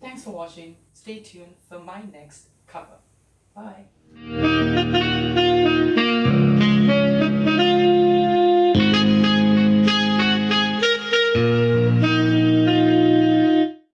Thanks for watching. Stay tuned for my next cover. Bye.